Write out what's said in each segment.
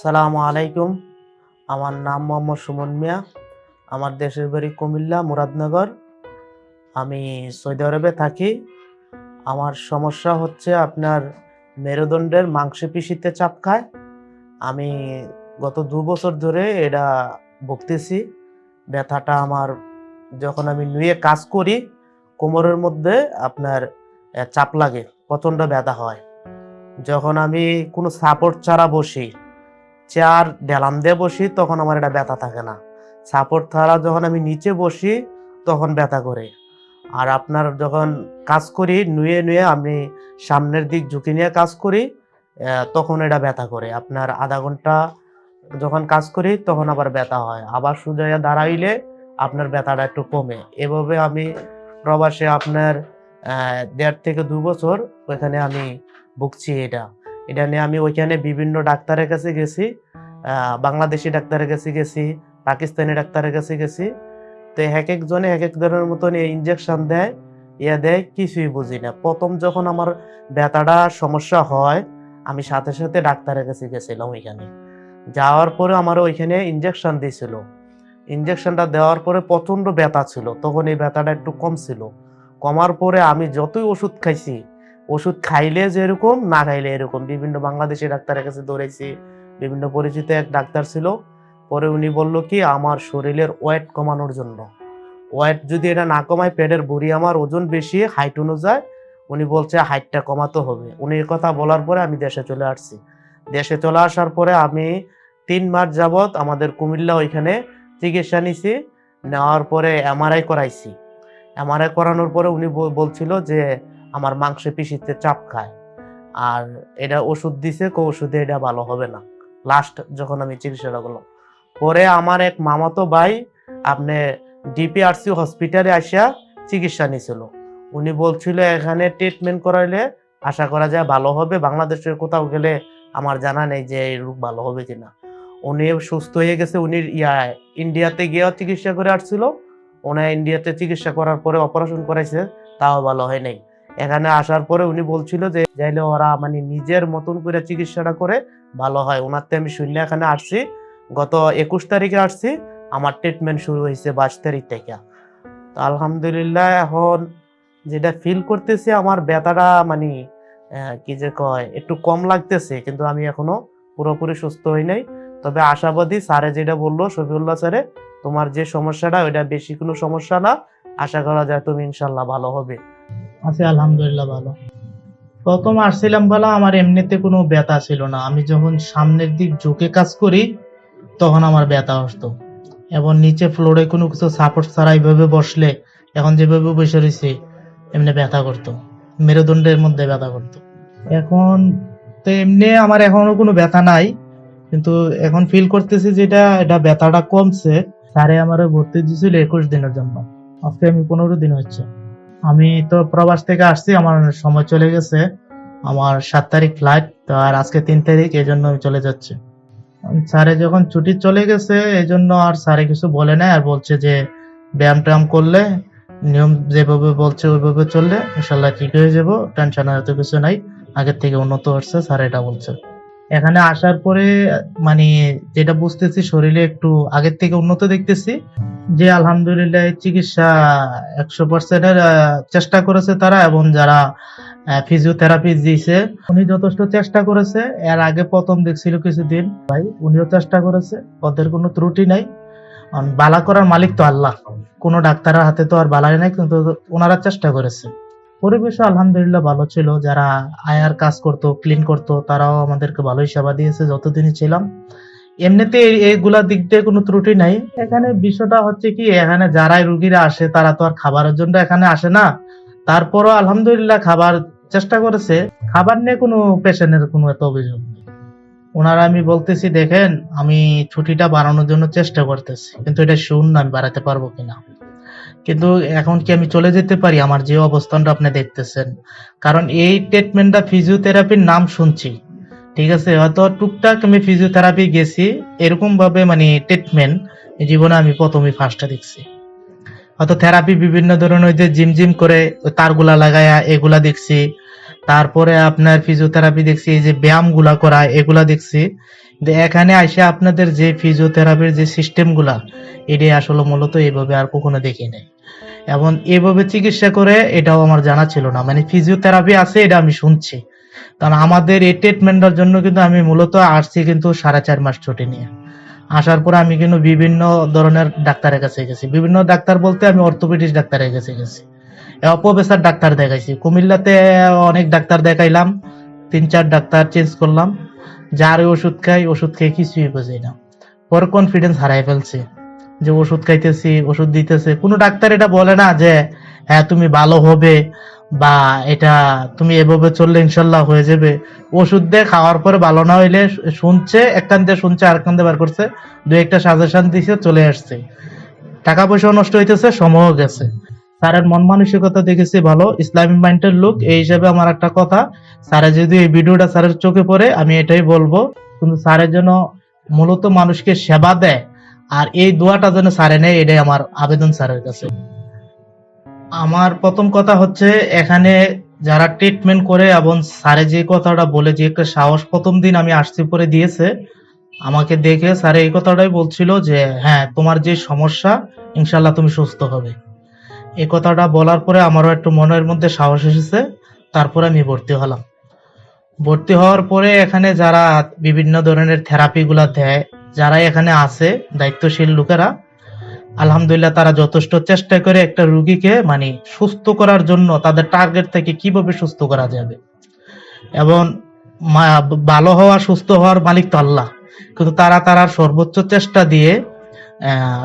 সালামু আলাইকুম। আমার নাম মোহাম্মদ সুমন মিয়া। আমার দেশের বাড়ি কুমিল্লা, মুরাদনগর। আমি সৌদি আরবে থাকি। আমার সমস্যা হচ্ছে আপনার মেরুদণ্ডের মাংসপেশিতে চাপ খায়। আমি গত দু বছর ধরে এটা ভুগতেছি। ব্যথাটা আমার যখন আমি নুয়ে কাজ করি, কোমরের মধ্যে আপনার চাপ লাগে, প্রচণ্ড ব্যথা হয়। যখন আমি কোনো সাপোর্ট ছাড়া বসি চেয়ার ডেলাম দিয়ে বসি, তখন আমার এটা ব্যথা থাকে না। সাপোর্ট ছাড়া যখন আমি নিচে বসি, তখন ব্যথা করে। আর আপনার যখন কাজ করি, নুয়ে নুয়ে আমি সামনের দিক ঝুঁকি নিয়ে কাজ করি তখন এটা ব্যথা করে। আপনার আধা ঘণ্টা যখন কাজ করি, তখন আবার ব্যথা হয়। আবার সুজাইয়া দাঁড়াইলে আপনার ব্যথাটা একটু কমে। এভাবে আমি প্রবাসে আপনার দেড় থেকে দু বছর ওইখানে আমি ভুগছি এটা। এটা নিয়ে আমি ওইখানে বিভিন্ন ডাক্তারের কাছে গেছি বাংলাদেশি ডাক্তারের কাছে গেছি, পাকিস্তানি ডাক্তারের কাছে গেছি। তো এক একজনে এক এক ধরনের মতন এই ইঞ্জেকশন দেয়, ইয়া দেয়, কিছুই বুঝি না। প্রথম যখন আমার ব্যথাটা, সমস্যা হয়, আমি সাথে সাথে ডাক্তারের কাছে গেছিলাম ওইখানে। যাওয়ার পরে আমার ওইখানে ইঞ্জেকশন দিয়েছিল। ইঞ্জেকশনটা দেওয়ার পরে প্রচণ্ড ব্যথা ছিল, তখন এই ব্যথাটা একটু কম ছিল। কমার পরে আমি যতই ওষুধ খাইছি ওষুধ খাইলে যেরকম না খাইলে এরকম। বিভিন্ন বাংলাদেশি ডাক্তারের কাছে দৌড়াইছি বিভিন্ন পরিচিত এক ডাক্তার ছিল। পরে উনি বলল কি, আমার শরীরের ওয়েট কমানোর জন্য। ওয়েট যদি এটা না কমায়, পেটের বুড়ি আমার ওজন বেশি, হাইট অনুযায়ী। উনি বলছে, হাইটটা কমাতে হবে। উনি কথা বলার পরে আমি দেশে চলে আসছি। দেশে চলে আসার পরে আমি তিন মাস যাবৎ আমাদের কুমিল্লা ওইখানে চিকিৎসা নিছি। নেওয়ার পরে এমআরআই করাইছি। এমআরআই করানোর পরে উনি বল- বলছিল যে আমার মাংসে পিসিতে চাপ খায়। আর এটা ওষুধ দিছে, কো ওষুধে এটা ভালো হবে না। লাস্ট যখন আমি চিকিৎসাটা করলাম। পরে আমার এক মামাতো ভাই আপনি ডিপিআরসি হসপিটালে আসিয়া চিকিৎসা নিয়েছিল উনি বলছিল, এখানে ট্রিটমেন্ট করাইলে আশা করা যায় ভালো হবে। বাংলাদেশের কোথাও গেলে আমার জানা নেই যে এই রোগ ভালো হবে কিনা। উনি সুস্থ হয়ে গেছে। উনি ইয়া ইন্ডিয়াতে গিয়েও চিকিৎসা করে আসছিল। উনি ইন্ডিয়াতে চিকিৎসা করার পরে অপারেশন করাইছে। তাও ভালো হয় নাই। এখানে আসার পরে উনি বলছিল যে যাইলে ওরা মানে নিজের মতন করে চিকিৎসাটা করে ভালো হয়। ওনার আমি শুনলে এখানে আসছি, গত একুশ তারিখে আসছি, আমার ট্রিটমেন্ট শুরু হয়েছে বাইশ তারিখ থেকে। তো আলহামদুলিল্লাহ এখন যেটা ফিল করতেছি আমার ব্যথাটা মানে কি যে কয়, একটু কম লাগতেছে, কিন্তু আমি এখনও পুরোপুরি সুস্থ হই নাই। তবে আশাবাদী স্যারে যেটা বলল, শফিউল্লাহ স্যারে, তোমার যে সমস্যাটা, ওইটা বেশি কোনো সমস্যা না। আশা করা যায় তুমি ইনশাল্লাহ ভালো হবে। আছি, আলহামদুলিল্লাহ ভালো। প্রথম আসছিলাম বলা, আমার এমনিতে কোনো ব্যথা ছিল না। আমি যখন সামনের দিক ঝুঁকে কাজ করি, তখন আমার ব্যথা আসতো। এবং নিচে ফ্লোরে কোনো কিছু সাপোর্ট ছাড়া এইভাবে বসলে, এখন যেভাবে বসে রয়েছে, এমনি ব্যথা করতো। মেরুদণ্ডের মধ্যে ব্যথা করতো। এখন তো এমনি আমার এখনও কোনো ব্যথা নাই, কিন্তু এখন ফিল করতেছি যেটা এটা ব্যথাটা কমছে। স্যারে আমার ভর্তি দিয়েছিল একুশ দিনের জন্য। আজকে আমি পনেরো দিন হচ্ছে। আমি তো প্রবাস থেকে আসছি, আমার সময় চলে গেছে। আমার সাত তারিখ ফ্লাইট তো আর আজকে তিন তারিখ, এই জন্য চলে যাচ্ছি। স্যারে যখন ছুটি চলে গেছে, এই জন্য আর স্যারে কিছু বলে নাই, আর বলছে যে ব্যায়াম ট্যায়াম করলে, নিয়ম যেভাবে বলছে ওইভাবে চললে ইনশাল্লাহ ঠিক হয়ে যাব টেনশন এত কিছু নাই। আগের থেকে উন্নত হচ্ছে, স্যার এটা বলছে। এখানে আসার পরে মানে যেটা বুঝতেছি, শরীরে একটু আগের থেকে উন্নত দেখতেছি। যে আলহামদুলিল্লাহ চিকিৎসা একশো পার্সেন্টের চেষ্টা করেছে তারা এবং যারা ফিজিওথেরাপি দিয়েছে, উনি যথেষ্ট চেষ্টা করেছে। এর আগে প্রথম দেখছিল কিছুদিন। ভাই, উনিও চেষ্টা করেছে। ওদের কোনো ত্রুটি নাই। বালা করার মালিক তো আল্লাহ। কোনো ডাক্তারের হাতে তো আর বালাই নাই, কিন্তু ওনারা চেষ্টা করেছে। পরিবেশ আলহামদুলিল্লাহ ভালো ছিল। যারা আয়ার কাজ করতো ক্লিন করতো, তারাও আমাদেরকে ভালোই সেবা দিয়েছে। যতদিনই ছিলাম এমনিতে এই- এইগুলা দিক দিয়ে কোনো ত্রুটি নাই। এখানে বিষয়টা হচ্ছে কি, এখানে যারাই রুগীরা আসে, তারা তো আর খাবারের জন্য এখানে আসে না। তারপরও আলহামদুলিল্লাহ খাবার চেষ্টা করেছে। খাবার নিয়ে কোনো পেশেন্টের কোনো এত অভিযোগ নেই। ওনারা আমি বলতেছি, দেখেন, আমি ছুটিটা বাড়ানোর জন্য চেষ্টা করতেছি, কিন্তু এটা শুন না আমি বাড়াতে পারব কিনা? কিন্তু এখন কি আমি চলে যেতে পারি? আমার যে অবস্থানটা আপনি দেখতেছেন। কারণ এই ট্রিটমেন্টটা ফিজিওথেরাপির নাম শুনছি। ঠিক আছে, হয়তো টুকটাক আমি ফিজিওথেরাপি গেছি এরকম ভাবে মানে ট্রিটমেন্ট জীবনে আমি প্রথমে ফার্স্টটা দেখছি। হয়তো থেরাপি বিভিন্ন ধরনের ওই যে জিম জিম করে তারগুলা লাগায়া এগুলা দেখছি, তারপরে আপনার ফিজিওথেরাপি দেখছি, এই যে ব্যায়ামগুলা করা, এগুলা দেখছি। এখানে এসে আপনাদের যে ফিজিওথেরাপির যে সিস্টেমগুলা এটাই আসলে মূলত এইভাবে আর কখনো দেখি নাই। এবং এভাবে চিকিৎসা করে এটাও আমার জানা ছিল না। মানে ফিজিওথেরাপি আছে, এটা আমি শুনছি। কারণ আমাদের এই ট্রিটমেন্টের জন্য কিন্তু আমি মূলত আসছি কিন্তু সাড়ে চার মাস ছুটি নিয়ে। আসার পর আমি কিন্তু বিভিন্ন ধরনের ডাক্তারের কাছে গেছি। বিভিন্ন ডাক্তার বলতে আমি অর্থোপেডিক্স ডাক্তারের কাছে গেছি। অপবেসার ডাক্তার দেখাইছি। কুমিল্লাতে অনেক ডাক্তার দেখাইলাম। তিন চার ডাক্তার চেঞ্জ করলাম। যার ওষুধ খাই, ওষুধ খেয়ে কিছুই বুঝি না। পরে কনফিডেন্স হারাই ফেলছি যে ওষুধ খাইতেছি, ওষুধ দিতেছে। কোনো ডাক্তার এটা বলে না যে হ্যাঁ তুমি ভালো হবে বা এটা তুমি এভাবে চললে ইনশাল্লাহ হয়ে যাবে। ওষুধ দিয়ে খাওয়ার পরে ভালো না হইলে শুনছে এক কান দিয়ে শুনছে আর দিয়ে বার করছে দু একটা সাজেশন দিছে, চলে আসছে। টাকা পয়সা নষ্ট হইতেছে, সময়ও গেছে। স্যারের মন মানসিকতা দেখেছি ভালো ইসলামিক মাইন্ডের লোক, এই হিসাবে আমার একটা কথা, স্যারে যদি এই ভিডিওটা স্যারের চোখে পড়ে, আমি এটাই বলব, কিন্তু স্যারের জন্য মূলত মানুষকে সেবা দেয়, আর এই দোয়াটা যেন স্যারে নেয়, এটাই আমার আবেদন স্যারের কাছে। আমার প্রথম কথা হচ্ছে, এখানে যারা ট্রিটমেন্ট করে এবং স্যারে যে কথাটা বলে, যে একটা সাহস প্রথম দিন আমি আসতে পরে দিয়েছে, আমাকে দেখে স্যার এই কথাটাই বলছিল যে হ্যাঁ তোমার যে সমস্যা ইনশাল্লাহ তুমি সুস্থ হবে। এই কথাটা বলার পরে আমারও একটু মনের মধ্যে সাহস এসেছে, তারপরে আমি ভর্তি হলাম। ভর্তি হওয়ার পরে এখানে যারা বিভিন্ন ধরনের থেরাপি গুলা দেয়, যারা এখানে আছে, দায়িত্বশীল লোকেরা আলহামদুলিল্লাহ তারা যথেষ্ট চেষ্টা করে একটা রুগীকে মানে সুস্থ করার জন্য তাদের টার্গেট থেকে কীভাবে সুস্থ করা যাবে। এবং ভালো হওয়া, সুস্থ হওয়ার মালিক তো আল্লাহ। কিন্তু তারা তারা সর্বোচ্চ চেষ্টা দিয়ে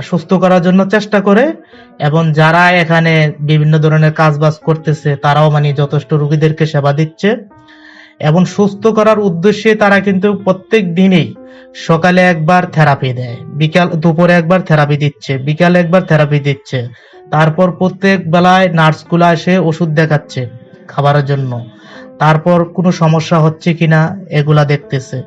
সুস্থ করার জন্য চেষ্টা করে এবং যারা এখানে বিভিন্ন ধরনের কাজ বাজ করতেছে, তারাও মানে যথেষ্ট রুগীদেরকে সেবা দিচ্ছে। এবং সুস্থ করার উদ্দেশ্যে তারা কিন্তু প্রত্যেক দিনেই সকালে একবার থেরাপি দেয়, বিকাল, দুপুরে একবার থেরাপি দিচ্ছে, বিকালে একবার থেরাপি দিচ্ছে, তারপর প্রত্যেক বেলায় নার্সগুলো এসে ওষুধ দেখাচ্ছে খাবারের জন্য। তারপর কোনো সমস্যা হচ্ছে কিনা এগুলা দেখতেছে।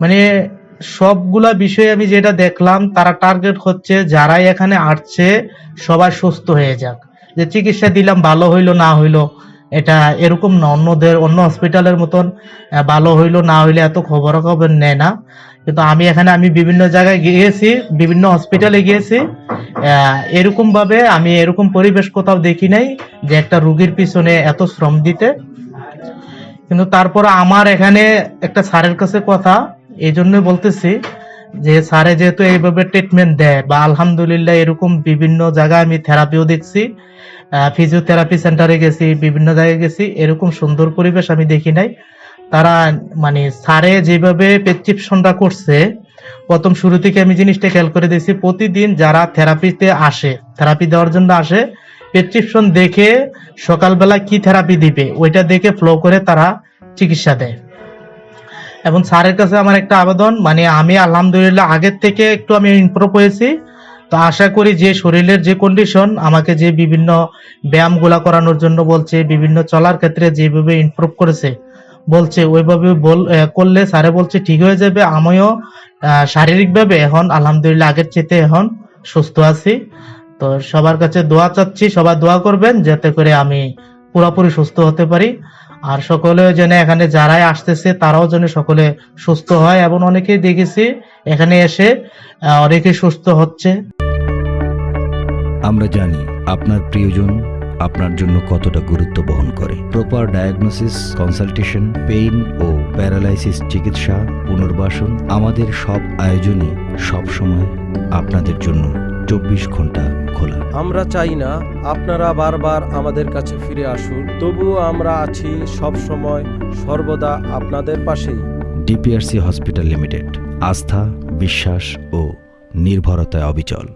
মানে সবগুলা বিষয়ে আমি যেটা দেখলাম, তারা টার্গেট হচ্ছে যারাই এখানে আসছে সবাই সুস্থ হয়ে যাক। যে চিকিৎসা দিলাম ভালো হইল, না হইল এটা এরকম না, অন্যদের, অন্য হসপিটালের মতন ভালো হইল, না হইলে এত খবর খবর নেয় না। কিন্তু আমি এখানে, আমি বিভিন্ন জায়গায় গিয়েছি, বিভিন্ন হসপিটালে গিয়েছি। এরকম ভাবে আমি এরকম পরিবেশ কোথাও দেখি নাই যে একটা রুগীর পিছনে এত শ্রম দিতে। কিন্তু তারপর আমার এখানে একটা স্যারের কাছে কথা, এই জন্য বলতেছি যে স্যারে যেহেতু এইভাবে ট্রিটমেন্ট দেয়, বা আলহামদুলিল্লাহ এরকম বিভিন্ন জায়গায় আমি থেরাপিও দেখছি ফিজিওথেরাপি সেন্টারে গেছি, বিভিন্ন জায়গায় গেছি, এরকম সুন্দর পরিবেশ আমি দেখি নাই। তারা মানে স্যারে যেভাবে প্রেসক্রিপশনটা করছে, প্রথম শুরু থেকে আমি জিনিসটা খেয়াল করে দিয়েছি প্রতিদিন যারা থেরাপিতে আসে থেরাপি দেওয়ার জন্য আসে প্রেসক্রিপশন দেখে সকালবেলা কি থেরাপি দিবে, ওইটা দেখে ফ্লো করে তারা চিকিৎসা দেয়। এবং স্যারের কাছে আমার একটা আবেদন মানে আমি আলহামদুলিল্লাহ আগের থেকে একটু আমি ইমপ্রুভ হয়েছি। তো আশা করি যে শরীরের যে কন্ডিশন আমাকে যে বিভিন্ন ব্যায়ামগুলা করানোর জন্য বলছে, বিভিন্ন চলার ক্ষেত্রে যেভাবে ইমপ্রুভ করেছে, বলছে, ওইভাবে বল করলে স্যারে বলছে, ঠিক হয়ে যাবে, আমিও শারীরিকভাবে এখন, আলহামদুলিল্লাহ আগের চেয়ে এখন সুস্থ আছি। তো সবার কাছে দোয়া চাচ্ছি, সবাই দোয়া করবেন, যাতে করে আমি পুরোপুরি সুস্থ হতে পারি। আর সকলে যেন এখানে যারাই আসতেছে, তারাও যেন সকলে সুস্থ হয় এবং অনেকেই দেখেছি এখানে এসে অনেকে সুস্থ হচ্ছে। আমরা জানি আপনার প্রিয়জন আপনার জন্য কতটা গুরুত্ব বহন করে। প্রপার ডায়াগনোসিস কনসালটেশন পেইন ও প্যারালাইসিস চিকিৎসা, পুনর্বাসন আমাদের সব আয়োজনই সব সময় আপনাদের জন্য চব্বিশ ঘণ্টা খোলা। আমরা চাই না আপনারা বারবার আমাদের কাছে ফিরে আসুন তবুও আমরা আছি সব সময় সর্বদা আপনাদের পাশেই। ডিপিআরসি হসপিটাল লিমিটেড আস্থা বিশ্বাস ও নির্ভরতায় অবিচল।